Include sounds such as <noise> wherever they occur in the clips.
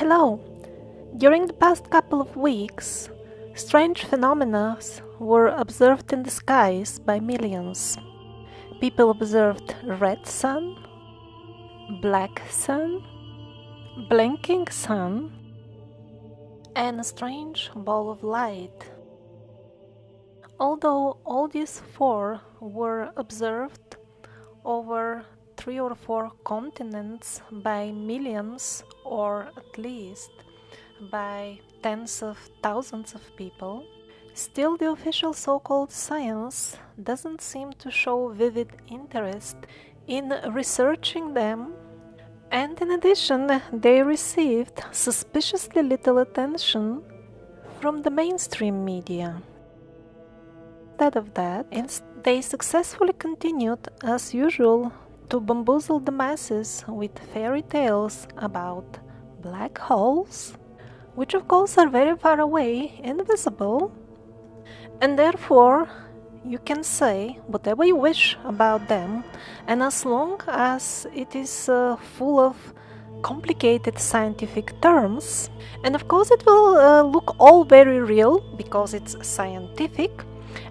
Hello! During the past couple of weeks, strange phenomena were observed in the skies by millions. People observed red sun, black sun, blinking sun, and a strange ball of light. Although all these four were observed over three or four continents by millions or at least by tens of thousands of people, still the official so-called science doesn't seem to show vivid interest in researching them and in addition they received suspiciously little attention from the mainstream media. Instead of that, they successfully continued as usual to bamboozle the masses with fairy tales about black holes, which of course are very far away, and invisible, and therefore you can say whatever you wish about them, and as long as it is uh, full of complicated scientific terms, and of course it will uh, look all very real because it's scientific,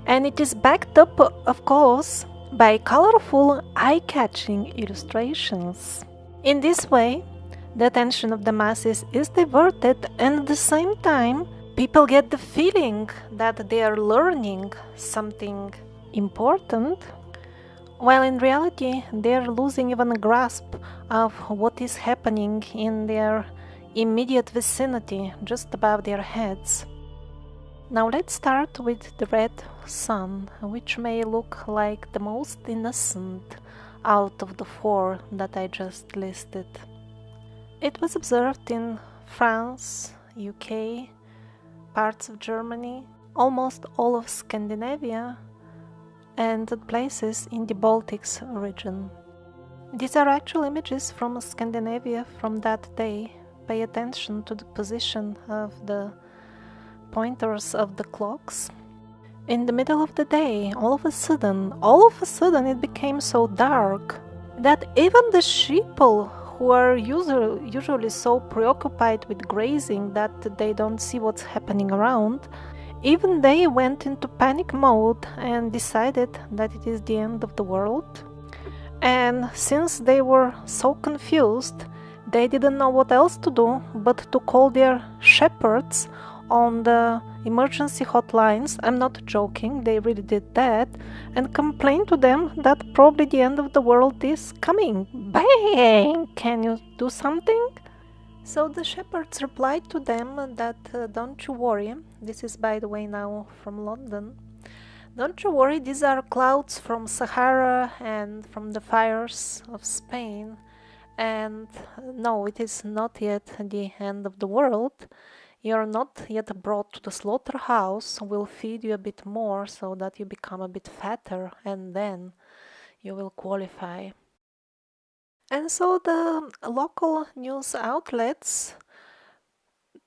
and it is backed up, of course, by colorful, eye-catching illustrations. In this way, the attention of the masses is diverted and at the same time people get the feeling that they are learning something important while in reality they are losing even a grasp of what is happening in their immediate vicinity just above their heads. Now let's start with the red sun, which may look like the most innocent out of the four that I just listed. It was observed in France, UK, parts of Germany, almost all of Scandinavia, and places in the Baltics region. These are actual images from Scandinavia from that day. Pay attention to the position of the pointers of the clocks. In the middle of the day, all of a sudden, all of a sudden it became so dark that even the sheeple who are usually, usually so preoccupied with grazing that they don't see what's happening around, even they went into panic mode and decided that it is the end of the world. And since they were so confused, they didn't know what else to do but to call their shepherds on the emergency hotlines, I'm not joking, they really did that, and complained to them that probably the end of the world is coming. Bang! Can you do something? So the shepherds replied to them that uh, don't you worry, this is by the way now from London. Don't you worry, these are clouds from Sahara and from the fires of Spain. And uh, no, it is not yet the end of the world. You are not yet brought to the slaughterhouse, we'll feed you a bit more so that you become a bit fatter and then you will qualify. And so the local news outlets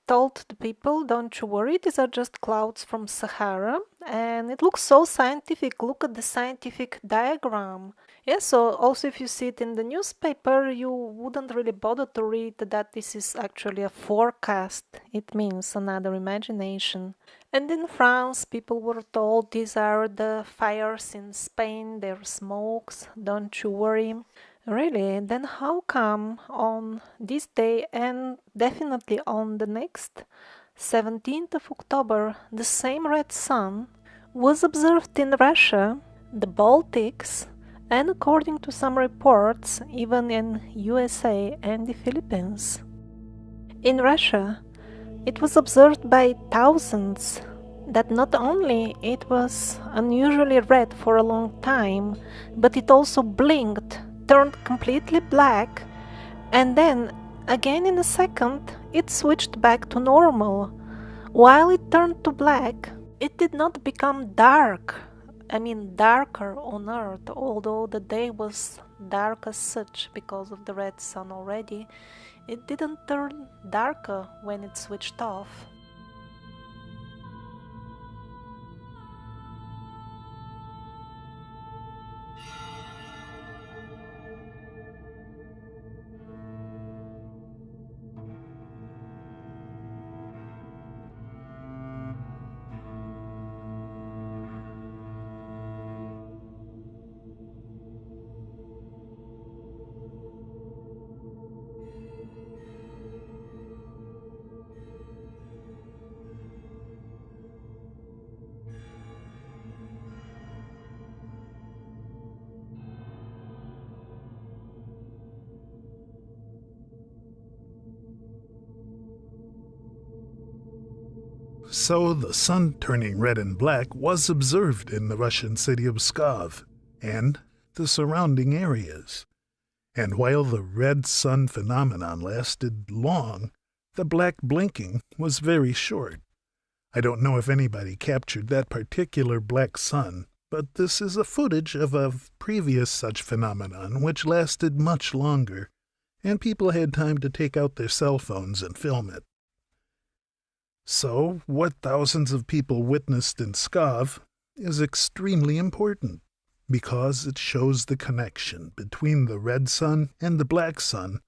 told the people, don't you worry, these are just clouds from Sahara. And it looks so scientific, look at the scientific diagram. Yeah, so also if you see it in the newspaper, you wouldn't really bother to read that this is actually a forecast. It means another imagination. And in France, people were told these are the fires in Spain, their smokes, don't you worry. Really? Then how come on this day and definitely on the next 17th of October the same red sun was observed in Russia, the Baltics, and according to some reports, even in USA and the Philippines. In Russia, it was observed by thousands that not only it was unusually red for a long time, but it also blinked, turned completely black, and then again in a second it switched back to normal. While it turned to black, it did not become dark I mean darker on earth although the day was dark as such because of the red sun already it didn't turn darker when it switched off So the sun turning red and black was observed in the Russian city of Pskov and the surrounding areas. And while the red sun phenomenon lasted long, the black blinking was very short. I don't know if anybody captured that particular black sun, but this is a footage of a previous such phenomenon which lasted much longer, and people had time to take out their cell phones and film it. So, what thousands of people witnessed in Pskov is extremely important because it shows the connection between the red sun and the black sun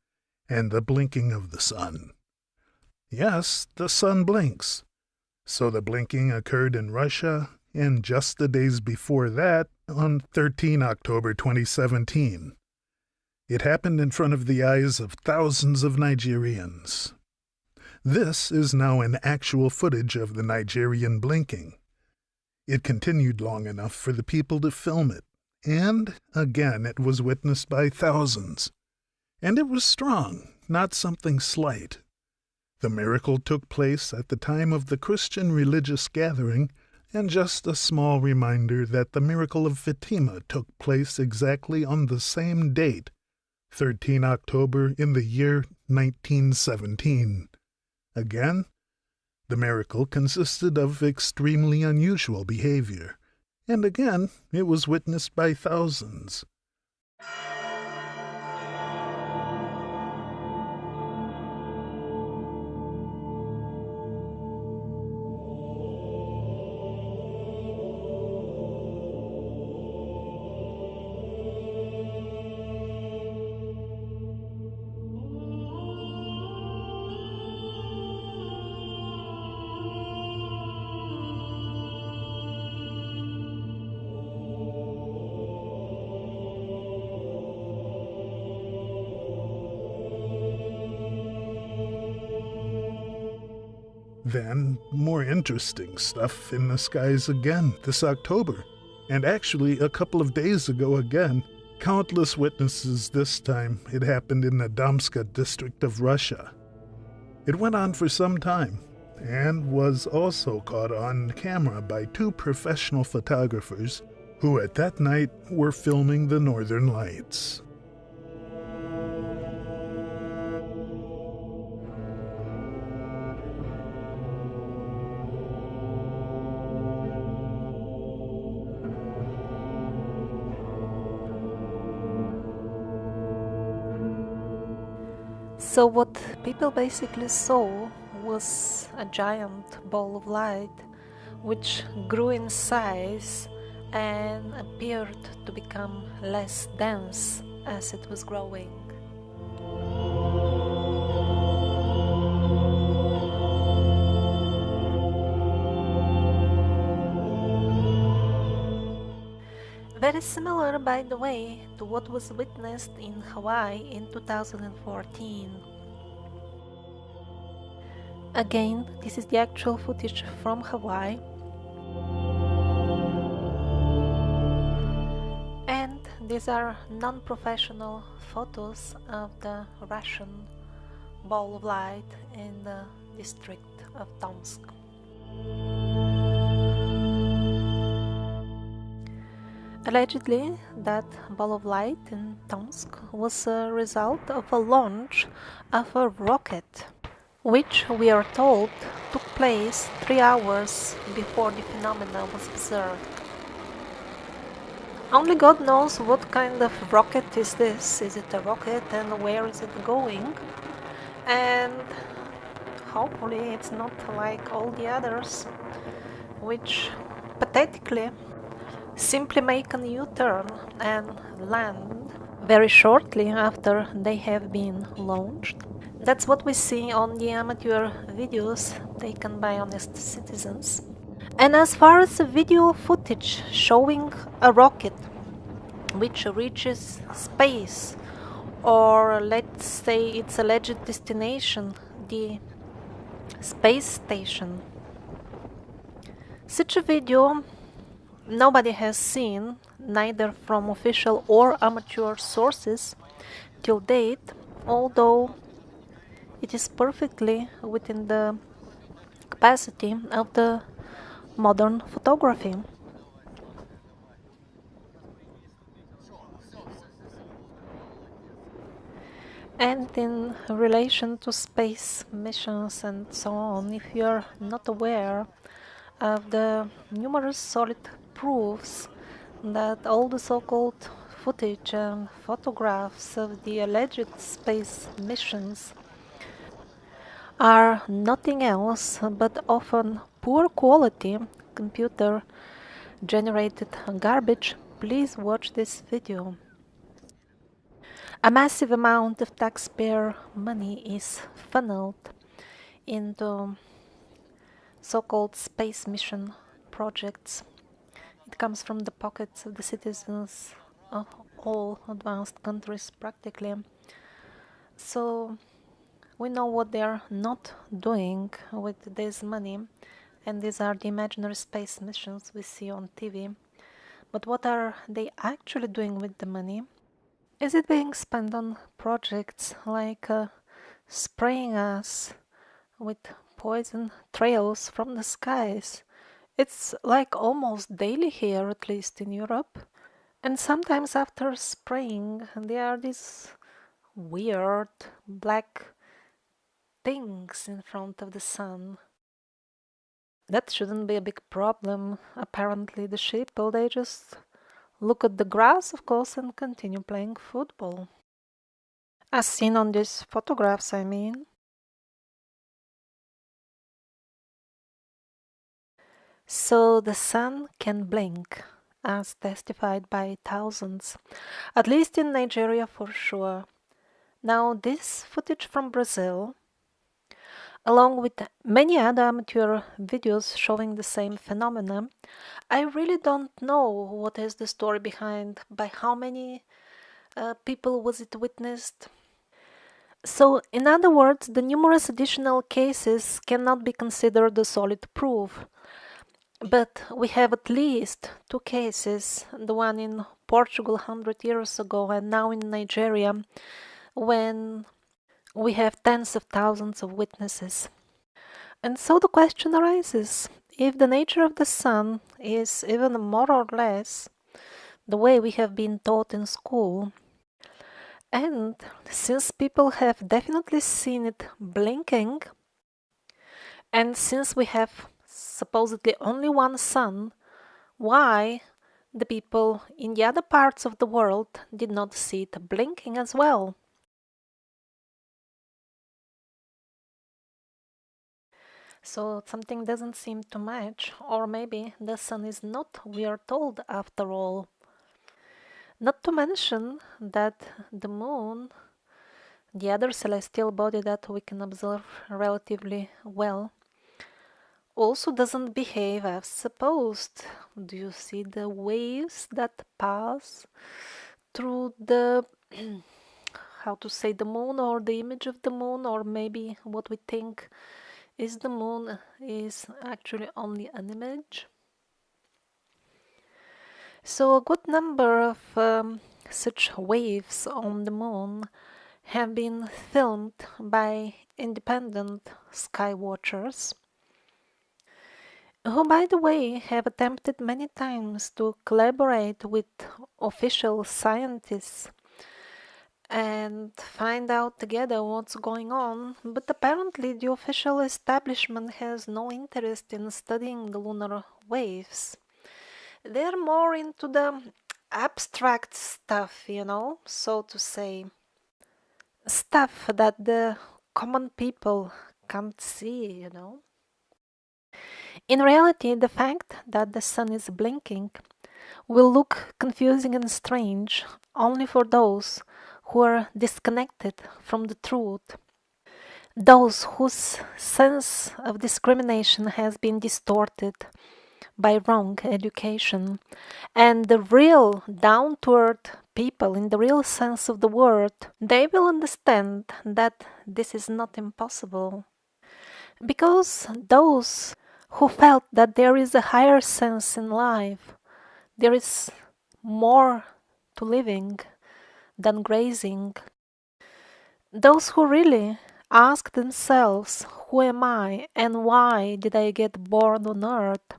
and the blinking of the sun. Yes, the sun blinks. So the blinking occurred in Russia, and just the days before that, on 13 October 2017. It happened in front of the eyes of thousands of Nigerians. This is now an actual footage of the Nigerian blinking. It continued long enough for the people to film it, and again it was witnessed by thousands. And it was strong, not something slight. The miracle took place at the time of the Christian religious gathering, and just a small reminder that the miracle of Fatima took place exactly on the same date, 13 October in the year 1917. Again, the miracle consisted of extremely unusual behavior, and again it was witnessed by thousands. Then, more interesting stuff in the skies again this October. And actually, a couple of days ago again, countless witnesses this time. It happened in the Damska district of Russia. It went on for some time and was also caught on camera by two professional photographers who at that night were filming the northern lights. So, what people basically saw was a giant ball of light which grew in size and appeared to become less dense as it was growing. Very similar, by the way, to what was witnessed in Hawaii in 2014. Again, this is the actual footage from Hawaii. And these are non-professional photos of the Russian ball of light in the district of Tomsk. Allegedly, that ball of light in Tomsk was a result of a launch of a rocket, which we are told took place three hours before the phenomena was observed. Only God knows what kind of rocket is this. Is it a rocket and where is it going? And hopefully it's not like all the others, which pathetically simply make a U-turn and land very shortly after they have been launched. That's what we see on the amateur videos taken by honest citizens. And as far as the video footage showing a rocket which reaches space or let's say its alleged destination, the space station. Such a video nobody has seen, neither from official or amateur sources till date, although it is perfectly within the capacity of the modern photography. And in relation to space missions and so on, if you're not aware of the numerous solid proofs that all the so-called footage and photographs of the alleged space missions are nothing else but often poor quality computer generated garbage, please watch this video. A massive amount of taxpayer money is funneled into so-called space mission projects. It comes from the pockets of the citizens of all advanced countries practically. So we know what they are not doing with this money and these are the imaginary space missions we see on TV. But what are they actually doing with the money? Is it being spent on projects like uh, spraying us with poison trails from the skies? It's like almost daily here, at least in Europe. And sometimes after spraying, there are these weird black things in front of the sun. That shouldn't be a big problem. Apparently the sheep, they just look at the grass, of course, and continue playing football. As seen on these photographs, I mean. So the sun can blink, as testified by thousands, at least in Nigeria for sure. Now, this footage from Brazil along with many other amateur videos showing the same phenomena. I really don't know what is the story behind, by how many uh, people was it witnessed. So, in other words, the numerous additional cases cannot be considered a solid proof. But we have at least two cases, the one in Portugal 100 years ago and now in Nigeria, when we have tens of thousands of witnesses. And so the question arises if the nature of the sun is even more or less the way we have been taught in school, and since people have definitely seen it blinking, and since we have supposedly only one sun, why the people in the other parts of the world did not see it blinking as well? So something doesn't seem to match, or maybe the sun is not, we are told, after all. Not to mention that the moon, the other celestial body that we can observe relatively well, also doesn't behave as supposed. Do you see the waves that pass through the <clears throat> how to say the moon or the image of the moon or maybe what we think is the moon is actually only an image. So a good number of um, such waves on the moon have been filmed by independent sky watchers who by the way have attempted many times to collaborate with official scientists and find out together what's going on, but apparently the official establishment has no interest in studying the lunar waves. They're more into the abstract stuff, you know, so to say. Stuff that the common people can't see, you know. In reality, the fact that the sun is blinking will look confusing and strange only for those who are disconnected from the truth, those whose sense of discrimination has been distorted by wrong education, and the real down to earth people in the real sense of the word, they will understand that this is not impossible. Because those who felt that there is a higher sense in life, there is more to living, than grazing. Those who really ask themselves, Who am I and why did I get born on earth?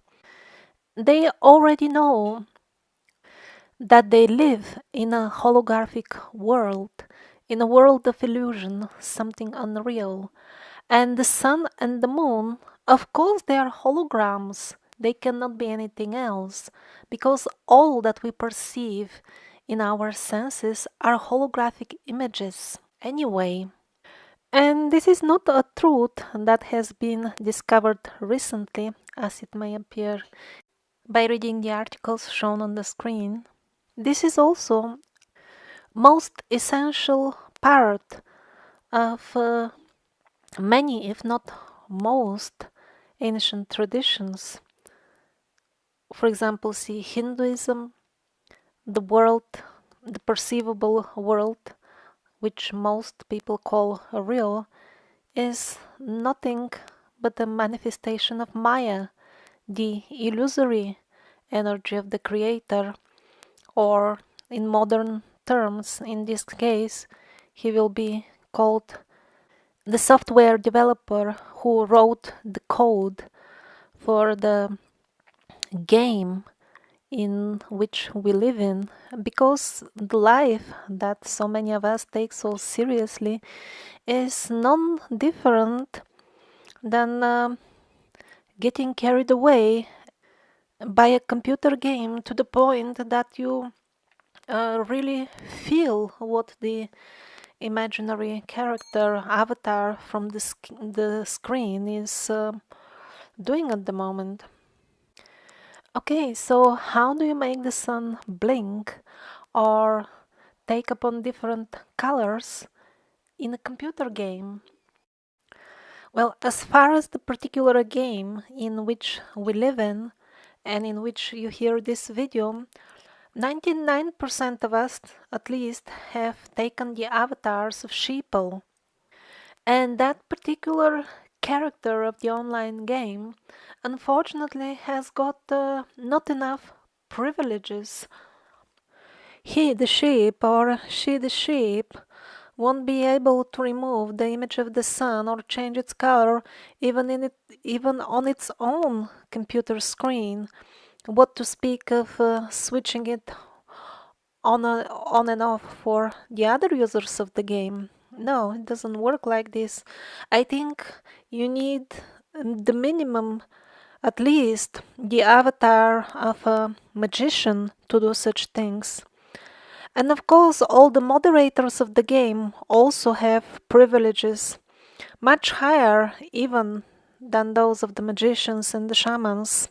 They already know that they live in a holographic world, in a world of illusion, something unreal. And the sun and the moon, of course, they are holograms. They cannot be anything else, because all that we perceive in our senses are holographic images anyway. And this is not a truth that has been discovered recently, as it may appear by reading the articles shown on the screen. This is also most essential part of uh, many, if not most, ancient traditions. For example, see Hinduism, the world, the perceivable world, which most people call real, is nothing but a manifestation of Maya, the illusory energy of the Creator, or in modern terms, in this case, he will be called the software developer who wrote the code for the game in which we live in because the life that so many of us take so seriously is none different than uh, getting carried away by a computer game to the point that you uh, really feel what the imaginary character avatar from the, sc the screen is uh, doing at the moment. Okay, so how do you make the sun blink or take upon different colors in a computer game? Well, as far as the particular game in which we live in and in which you hear this video, 99% of us at least have taken the avatars of sheeple. And that particular character of the online game unfortunately has got uh, not enough privileges. He, the sheep, or she, the sheep, won't be able to remove the image of the sun or change its color even in it, even on its own computer screen. What to speak of uh, switching it on, a, on and off for the other users of the game. No, it doesn't work like this. I think you need the minimum, at least the avatar of a magician to do such things. And of course, all the moderators of the game also have privileges, much higher even than those of the magicians and the shamans.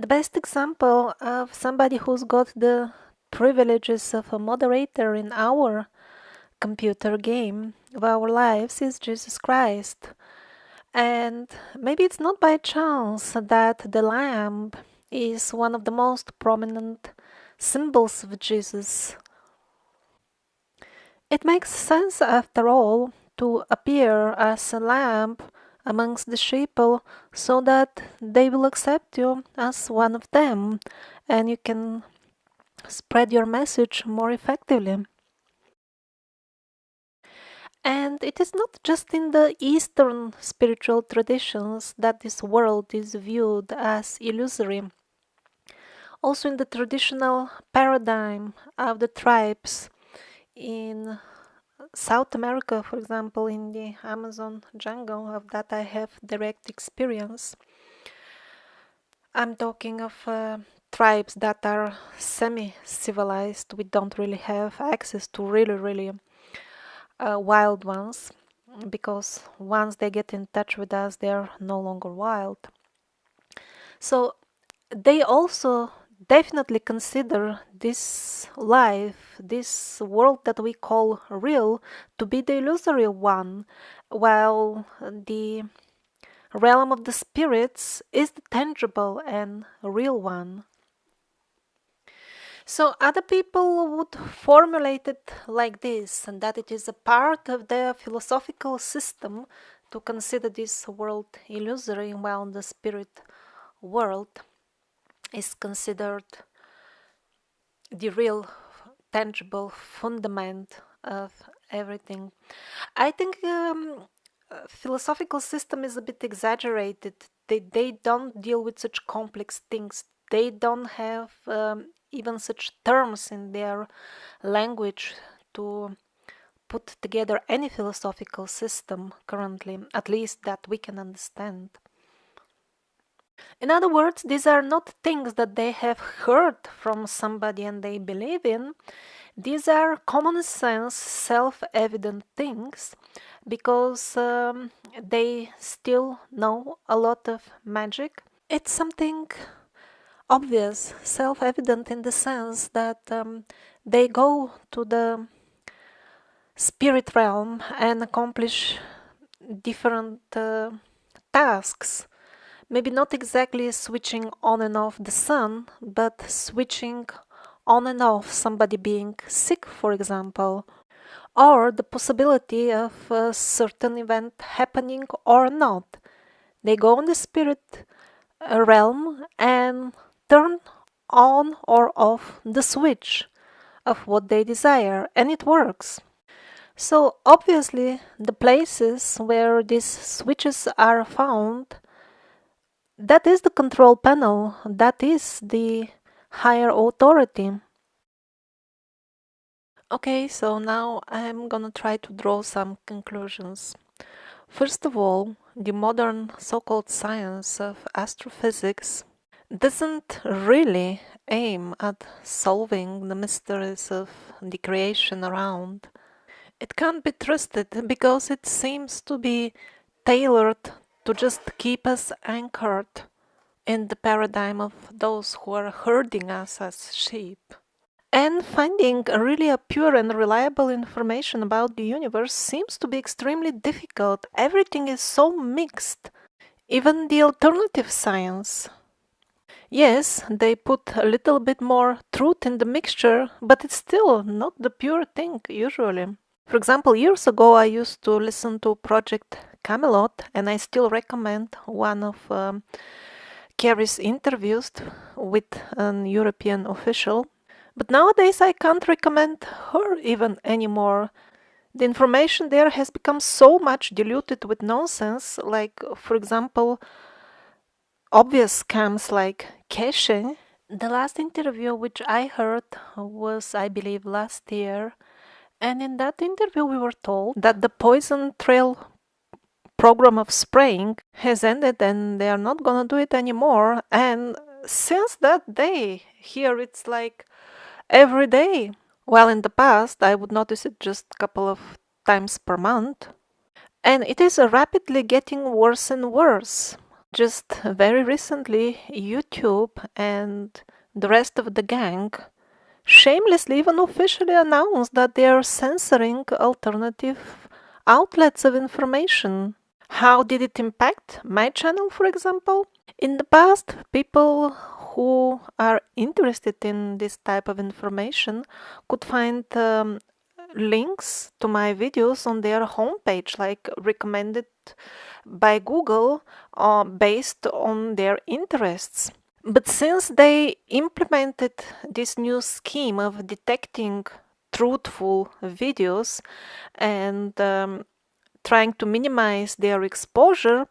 The best example of somebody who's got the privileges of a moderator in our computer game of our lives is Jesus Christ. And maybe it's not by chance that the lamb is one of the most prominent symbols of Jesus. It makes sense, after all, to appear as a lamb amongst the sheeple so that they will accept you as one of them and you can spread your message more effectively. And it is not just in the Eastern spiritual traditions that this world is viewed as illusory. Also, in the traditional paradigm of the tribes in South America, for example, in the Amazon jungle, of that I have direct experience. I'm talking of uh, tribes that are semi civilized, we don't really have access to really, really uh, wild ones because once they get in touch with us they're no longer wild so they also definitely consider this life this world that we call real to be the illusory one while the realm of the spirits is the tangible and real one. So other people would formulate it like this, and that it is a part of their philosophical system to consider this world illusory, while the spirit world is considered the real, tangible fundament of everything. I think um, philosophical system is a bit exaggerated. They, they don't deal with such complex things. They don't have um, even such terms in their language to put together any philosophical system currently, at least that we can understand. In other words, these are not things that they have heard from somebody and they believe in. These are common sense, self evident things because um, they still know a lot of magic. It's something obvious, self evident in the sense that um, they go to the spirit realm and accomplish different uh, tasks. Maybe not exactly switching on and off the sun, but switching on and off somebody being sick, for example, or the possibility of a certain event happening or not. They go in the spirit uh, realm and turn on or off the switch of what they desire, and it works. So, obviously, the places where these switches are found, that is the control panel, that is the higher authority. Okay, so now I'm gonna try to draw some conclusions. First of all, the modern so called science of astrophysics doesn't really aim at solving the mysteries of the creation around. It can't be trusted because it seems to be tailored to just keep us anchored in the paradigm of those who are herding us as sheep. And finding really a pure and reliable information about the universe seems to be extremely difficult. Everything is so mixed. Even the alternative science Yes, they put a little bit more truth in the mixture, but it's still not the pure thing usually. For example, years ago I used to listen to Project Camelot, and I still recommend one of um, Kerry's interviews with an European official. But nowadays I can't recommend her even anymore. The information there has become so much diluted with nonsense, like, for example, obvious scams like caching. The last interview which I heard was, I believe, last year. And in that interview, we were told that the poison trail program of spraying has ended and they are not gonna do it anymore. And since that day, here it's like every day. While in the past, I would notice it just a couple of times per month. And it is rapidly getting worse and worse. Just very recently, YouTube and the rest of the gang shamelessly, even officially announced that they are censoring alternative outlets of information. How did it impact my channel, for example? In the past, people who are interested in this type of information could find um, links to my videos on their homepage, like recommended by Google uh, based on their interests. But since they implemented this new scheme of detecting truthful videos and um, trying to minimize their exposure,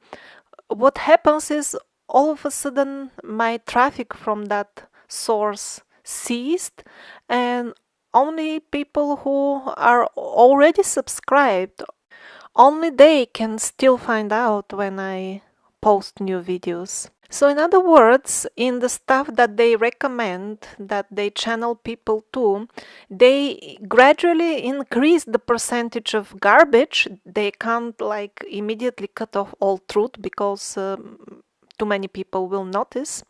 what happens is all of a sudden my traffic from that source ceased and only people who are already subscribed only they can still find out when I post new videos. So in other words, in the stuff that they recommend, that they channel people to, they gradually increase the percentage of garbage. They can't like immediately cut off all truth because um, too many people will notice.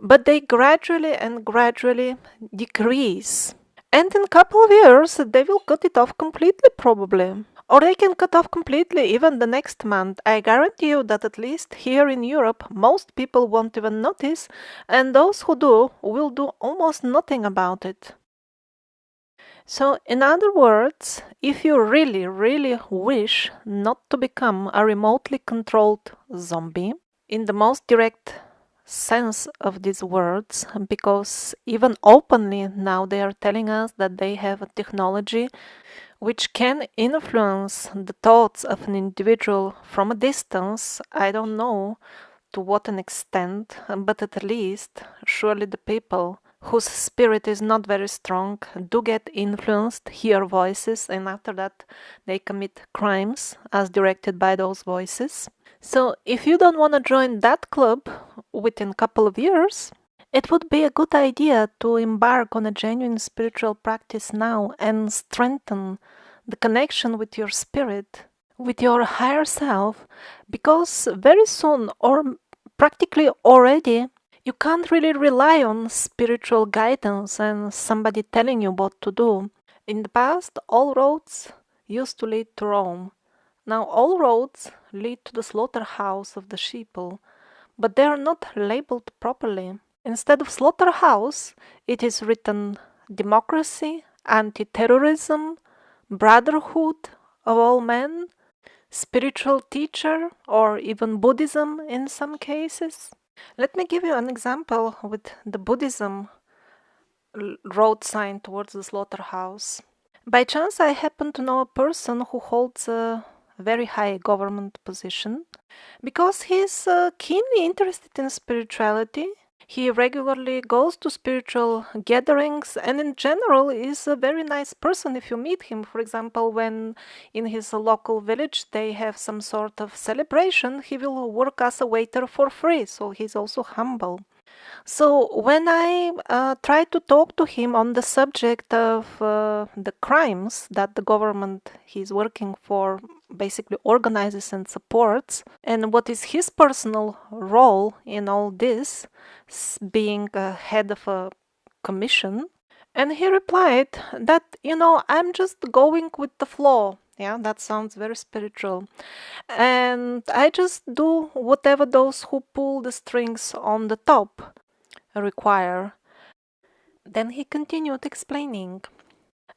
But they gradually and gradually decrease. And in a couple of years, they will cut it off completely probably. Or they can cut off completely even the next month. I guarantee you that at least here in Europe, most people won't even notice, and those who do will do almost nothing about it. So, in other words, if you really, really wish not to become a remotely controlled zombie, in the most direct sense of these words, because even openly now they are telling us that they have a technology which can influence the thoughts of an individual from a distance. I don't know to what an extent, but at least surely the people whose spirit is not very strong do get influenced, hear voices, and after that they commit crimes as directed by those voices. So if you don't want to join that club within a couple of years, it would be a good idea to embark on a genuine spiritual practice now and strengthen the connection with your spirit, with your higher self, because very soon, or practically already, you can't really rely on spiritual guidance and somebody telling you what to do. In the past, all roads used to lead to Rome. Now, all roads lead to the slaughterhouse of the sheeple, but they are not labeled properly. Instead of slaughterhouse, it is written democracy, anti terrorism, brotherhood of all men, spiritual teacher, or even Buddhism in some cases. Let me give you an example with the Buddhism road sign towards the slaughterhouse. By chance, I happen to know a person who holds a very high government position because he's uh, keenly interested in spirituality he regularly goes to spiritual gatherings and, in general, is a very nice person if you meet him. For example, when in his local village they have some sort of celebration, he will work as a waiter for free, so he's also humble. So when I uh, tried to talk to him on the subject of uh, the crimes that the government he's working for basically organizes and supports, and what is his personal role in all this, being a head of a commission, and he replied that, you know, I'm just going with the flow. Yeah, that sounds very spiritual. And I just do whatever those who pull the strings on the top require. Then he continued explaining.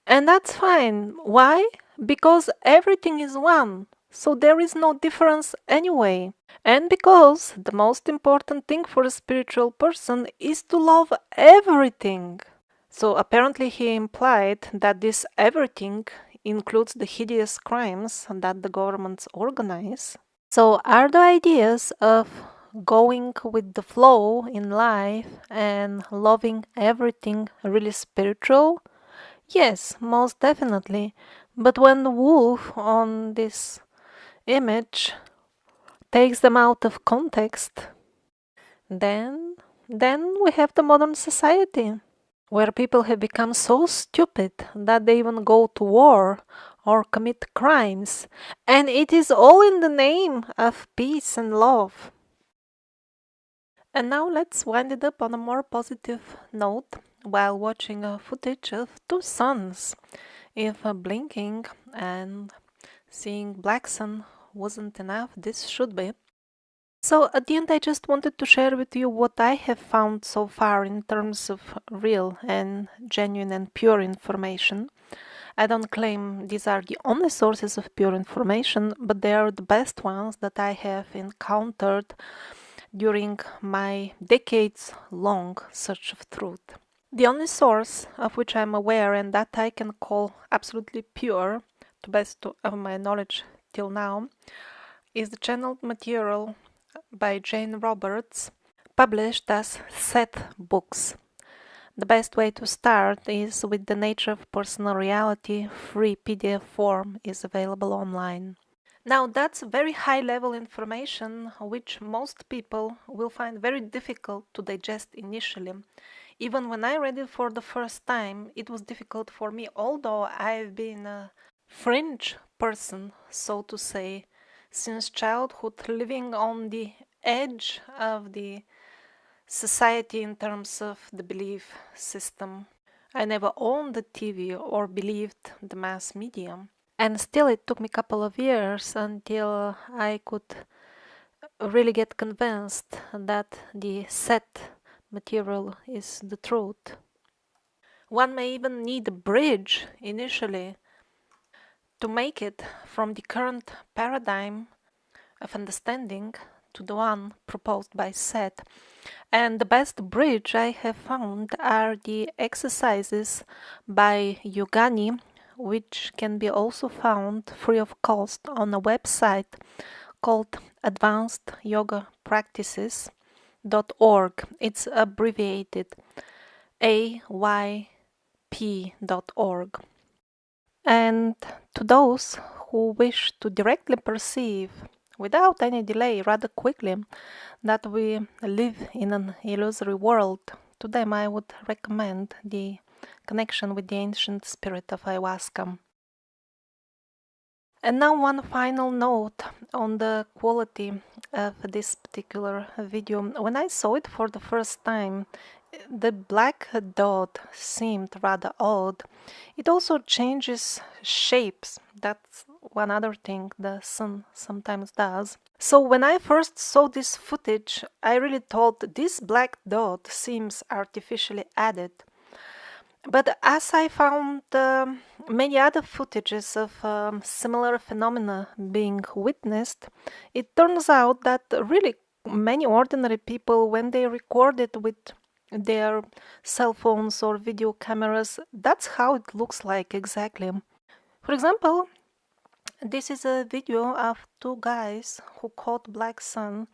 And that's fine. Why? Because everything is one. So there is no difference anyway. And because the most important thing for a spiritual person is to love everything. So apparently he implied that this everything includes the hideous crimes that the governments organize. So are the ideas of going with the flow in life and loving everything really spiritual? Yes, most definitely. But when the wolf on this image takes them out of context, then then we have the modern society where people have become so stupid that they even go to war or commit crimes. And it is all in the name of peace and love. And now let's wind it up on a more positive note while watching a footage of two suns. If uh, blinking and seeing black sun wasn't enough, this should be. So at the end I just wanted to share with you what I have found so far in terms of real and genuine and pure information. I don't claim these are the only sources of pure information, but they are the best ones that I have encountered during my decades long search of truth. The only source of which I am aware and that I can call absolutely pure, to best of my knowledge till now, is the channeled material by Jane Roberts, published as Seth Books. The best way to start is with the Nature of Personal Reality free PDF form is available online. Now that's very high level information which most people will find very difficult to digest initially. Even when I read it for the first time, it was difficult for me, although I've been a fringe person, so to say, since childhood, living on the edge of the society in terms of the belief system. I never owned the TV or believed the mass media and still it took me a couple of years until I could really get convinced that the set material is the truth. One may even need a bridge initially to make it from the current paradigm of understanding to the one proposed by Seth. And the best bridge I have found are the exercises by Yogani which can be also found free of cost on a website called Advanced Yoga Practices.org. It's abbreviated AYP.org. And to those who wish to directly perceive without any delay, rather quickly, that we live in an illusory world, to them I would recommend the connection with the ancient spirit of ayahuasca. And now one final note on the quality of this particular video. When I saw it for the first time, the black dot seemed rather odd. It also changes shapes. That's one other thing the sun sometimes does. So when I first saw this footage, I really thought this black dot seems artificially added. But as I found uh, many other footages of um, similar phenomena being witnessed, it turns out that really many ordinary people, when they recorded with their cell phones or video cameras, that's how it looks like exactly. For example, this is a video of two guys who caught black sun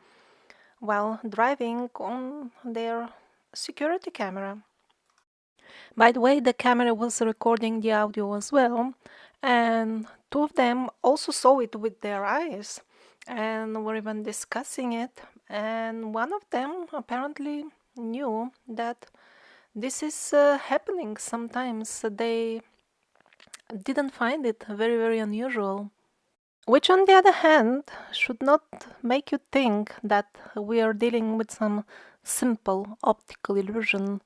while driving on their security camera. By the way, the camera was recording the audio as well, and two of them also saw it with their eyes and were even discussing it. And one of them apparently knew that this is uh, happening sometimes. They didn't find it very, very unusual. Which, on the other hand, should not make you think that we are dealing with some simple optical illusion.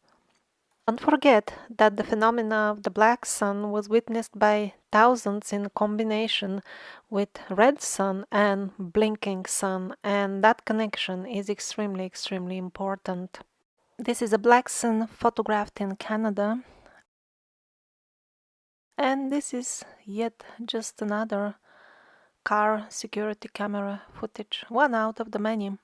Don't forget that the phenomena of the black sun was witnessed by thousands in combination with red sun and blinking sun, and that connection is extremely, extremely important. This is a black sun photographed in Canada. And this is yet just another car security camera footage, one out of the many.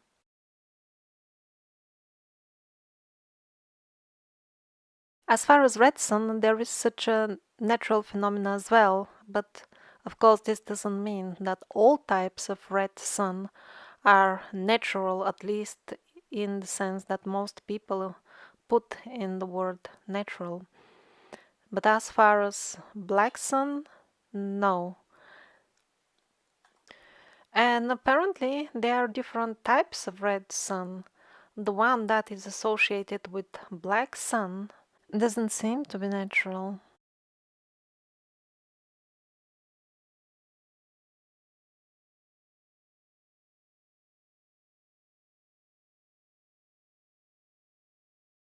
As far as red sun, there is such a natural phenomenon as well, but of course this doesn't mean that all types of red sun are natural, at least in the sense that most people put in the word natural. But as far as black sun, no. And apparently there are different types of red sun. The one that is associated with black sun doesn't seem to be natural.